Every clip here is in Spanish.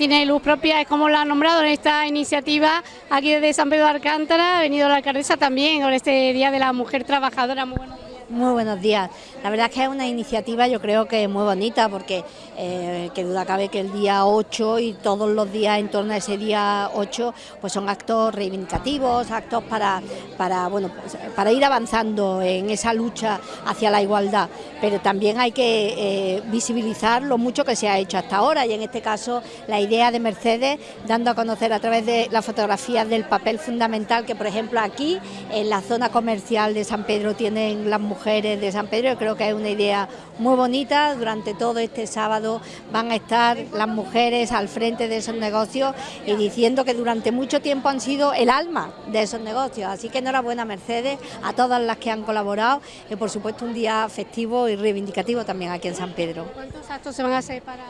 Tiene luz propia, es como la han nombrado en esta iniciativa aquí desde San Pedro de Alcántara. Ha venido la alcaldesa también con este Día de la Mujer Trabajadora. Muy buenos días. Muy buenos días. La verdad es que es una iniciativa yo creo que muy bonita porque eh, que duda cabe que el día 8 y todos los días en torno a ese día 8 pues son actos reivindicativos, actos para, para, bueno, pues, para ir avanzando en esa lucha hacia la igualdad, pero también hay que eh, visibilizar lo mucho que se ha hecho hasta ahora y en este caso la idea de Mercedes dando a conocer a través de las fotografías del papel fundamental que por ejemplo aquí en la zona comercial de San Pedro tienen las mujeres mujeres de San Pedro, creo que es una idea muy bonita, durante todo este sábado van a estar las mujeres al frente de esos negocios y diciendo que durante mucho tiempo han sido el alma de esos negocios, así que enhorabuena Mercedes a todas las que han colaborado y por supuesto un día festivo y reivindicativo también aquí en San Pedro. ¿Cuántos actos se van a hacer para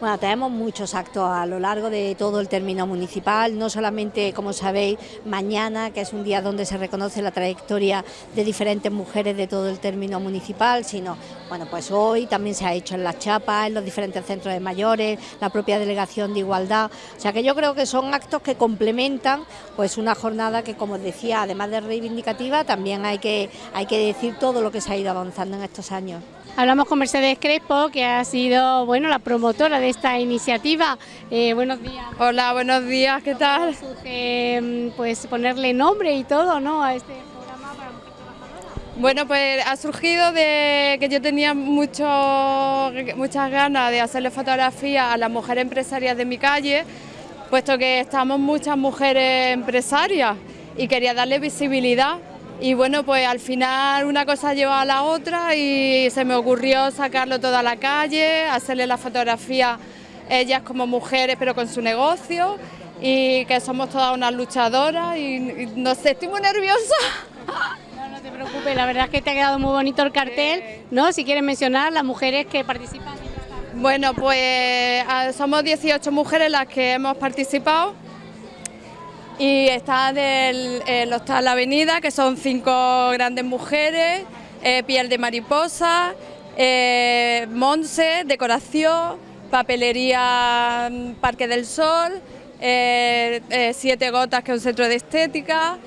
bueno, tenemos muchos actos a lo largo de todo el término municipal, no solamente, como sabéis, mañana, que es un día donde se reconoce la trayectoria de diferentes mujeres de todo el término municipal, sino, bueno, pues hoy también se ha hecho en las chapas, en los diferentes centros de mayores, la propia delegación de igualdad, o sea que yo creo que son actos que complementan pues una jornada que, como decía, además de reivindicativa, también hay que, hay que decir todo lo que se ha ido avanzando en estos años. Hablamos con Mercedes Crespo, que ha sido bueno la promotora de esta iniciativa. Eh, buenos días. Hola, buenos días, ¿qué tal? Surge, pues ponerle nombre y todo, ¿no? A este programa para mujeres trabajadoras. Bueno, pues ha surgido de que yo tenía mucho, muchas ganas de hacerle fotografía a las mujeres empresarias de mi calle, puesto que estamos muchas mujeres empresarias y quería darle visibilidad y bueno, pues al final una cosa lleva a la otra y se me ocurrió sacarlo todo a la calle, hacerle la fotografía ellas como mujeres pero con su negocio y que somos todas unas luchadoras y, no sé, estoy muy nerviosa. No, no te preocupes, la verdad es que te ha quedado muy bonito el cartel, ¿no? Si quieres mencionar las mujeres que participan. Bueno, pues somos 18 mujeres las que hemos participado y está del el Hostal La Avenida, que son cinco grandes mujeres, eh, piel de mariposa, eh, Monse, decoración, papelería mm, Parque del Sol, eh, eh, Siete Gotas, que es un centro de estética,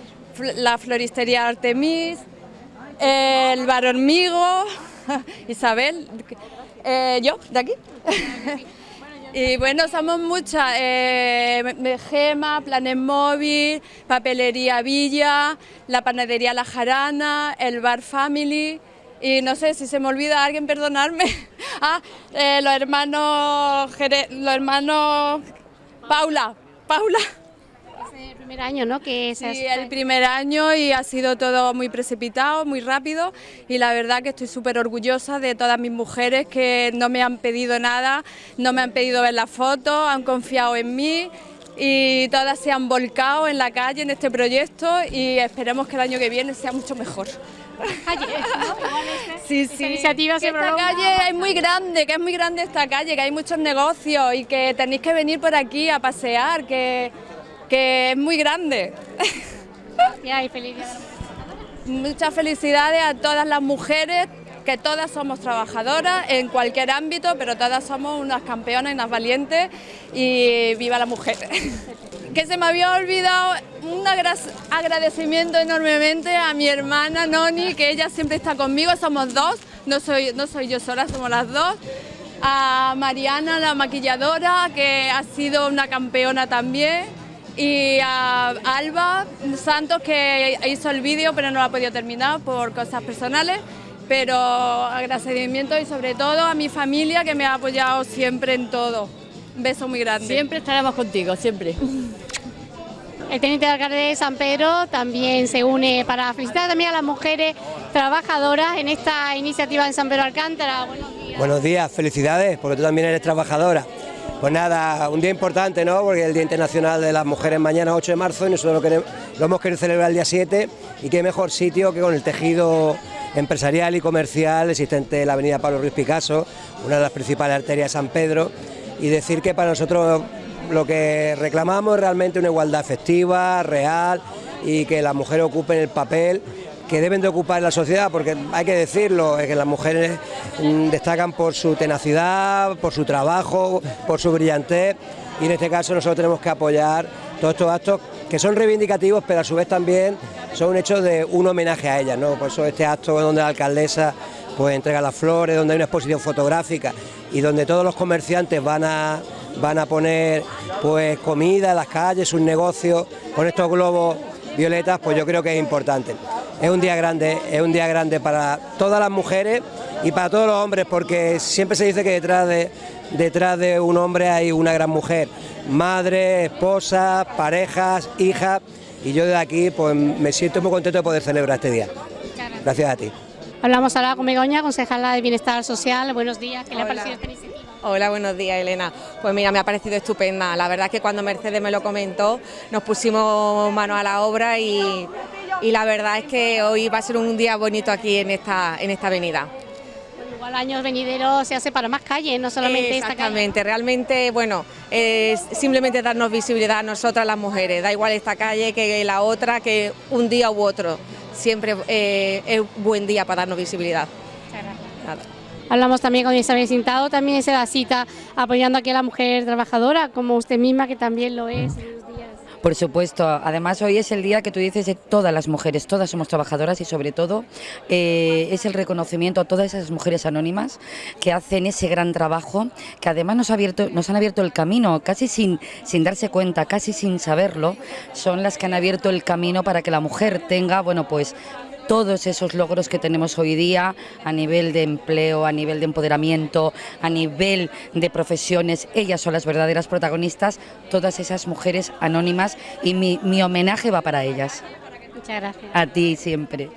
la floristería Artemis, el bar Hormigo, Isabel, yo, de aquí. Y bueno, somos muchas, eh, Gema, Planes Móvil, Papelería Villa, la Panadería La Jarana, el Bar Family y no sé si se me olvida alguien, perdonarme. Ah, eh, los hermanos, los hermanos Paula, Paula el primer año, ¿no? Que sí, el primer año y ha sido todo muy precipitado, muy rápido y la verdad que estoy súper orgullosa de todas mis mujeres que no me han pedido nada, no me han pedido ver la foto, han confiado en mí y todas se han volcado en la calle en este proyecto y esperemos que el año que viene sea mucho mejor. sí, sí. iniciativa que esta calle es muy grande, que es muy grande esta calle, que hay muchos negocios y que tenéis que venir por aquí a pasear, que que es muy grande. Muchas felicidades a todas las mujeres, que todas somos trabajadoras en cualquier ámbito, pero todas somos unas campeonas y unas valientes y viva la mujer. que se me había olvidado un agradecimiento enormemente a mi hermana Noni, que ella siempre está conmigo, somos dos, no soy, no soy yo sola, somos las dos. A Mariana, la maquilladora, que ha sido una campeona también y a Alba Santos que hizo el vídeo pero no lo ha podido terminar por cosas personales pero agradecimiento y sobre todo a mi familia que me ha apoyado siempre en todo. Un beso muy grande. Siempre estaremos contigo, siempre. El teniente de alcalde de San Pedro también se une para felicitar también a las mujeres trabajadoras en esta iniciativa en San Pedro Alcántara. Buenos días. Buenos días, felicidades, porque tú también eres trabajadora. Pues nada, un día importante, ¿no? Porque el Día Internacional de las Mujeres. Mañana 8 de marzo y nosotros lo, hemos querido celebrar el día 7 y qué mejor sitio que con el tejido empresarial y comercial existente en la avenida Pablo Ruiz Picasso, una de las principales arterias de San Pedro, y decir que para nosotros lo que reclamamos es realmente una igualdad efectiva, real, y que las mujeres ocupen el papel que deben de ocupar la sociedad, porque hay que decirlo, es que las mujeres mm, destacan por su tenacidad, por su trabajo, por su brillantez, y en este caso nosotros tenemos que apoyar todos estos actos que son reivindicativos, pero a su vez también son un hecho de un homenaje a ellas, ¿no? Por eso este acto donde la alcaldesa pues entrega las flores, donde hay una exposición fotográfica y donde todos los comerciantes van a, van a poner pues comida en las calles, sus negocios, con estos globos violetas, pues yo creo que es importante. Es un día grande, es un día grande para todas las mujeres y para todos los hombres, porque siempre se dice que detrás de, detrás de un hombre hay una gran mujer, madre, esposa, parejas, hijas, y yo de aquí pues me siento muy contento de poder celebrar este día. Gracias a ti. Hablamos ahora con Begoña, concejala de Bienestar Social. Buenos días, ¿qué le ha Hola. parecido esta iniciativa? Hola, buenos días, Elena. Pues mira, me ha parecido estupenda. La verdad es que cuando Mercedes me lo comentó, nos pusimos mano a la obra y, y la verdad es que hoy va a ser un día bonito aquí en esta, en esta avenida. Igual años venideros se hace para más calles, no solamente esta calle. Exactamente, realmente, bueno, es simplemente darnos visibilidad a nosotras las mujeres, da igual esta calle que la otra, que un día u otro, siempre eh, es buen día para darnos visibilidad. Nada. Hablamos también con Isabel Sintado, también se da cita apoyando aquí a la mujer trabajadora, como usted misma que también lo es. Por supuesto, además hoy es el día que tú dices de todas las mujeres, todas somos trabajadoras y sobre todo eh, es el reconocimiento a todas esas mujeres anónimas que hacen ese gran trabajo, que además nos, ha abierto, nos han abierto el camino, casi sin, sin darse cuenta, casi sin saberlo, son las que han abierto el camino para que la mujer tenga, bueno, pues todos esos logros que tenemos hoy día a nivel de empleo, a nivel de empoderamiento, a nivel de profesiones, ellas son las verdaderas protagonistas, todas esas mujeres anónimas y mi, mi homenaje va para ellas. Muchas gracias. A ti siempre.